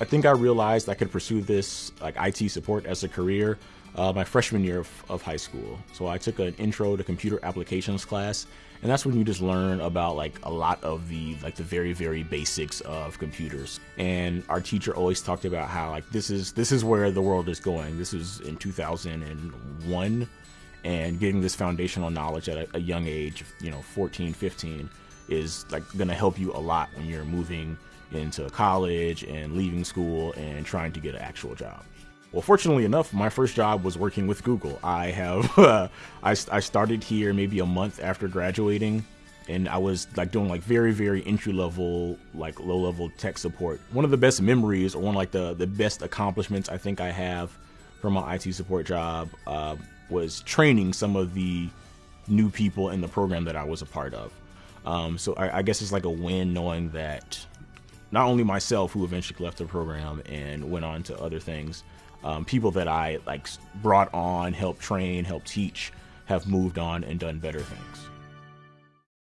I think I realized I could pursue this like IT support as a career uh, my freshman year of, of, high school. So I took an intro to computer applications class, and that's when you just learn about like a lot of the like the very very basics of computers. And our teacher always talked about how like this is this is where the world is going. This is in 2001, and getting this foundational knowledge at a, a young age, you know, 14, 15, is like going to help you a lot when you're moving into college and leaving school and trying to get an actual job. Well, fortunately enough, my first job was working with Google. I have, uh, I, I started here maybe a month after graduating and I was like doing like very, very entry level, like low level tech support. One of the best memories or one of like the, the best accomplishments I think I have from my IT support job uh, was training some of the new people in the program that I was a part of. Um, so I, I guess it's like a win knowing that not only myself, who eventually left the program and went on to other things, um, people that I like brought on, helped train, helped teach, have moved on and done better things.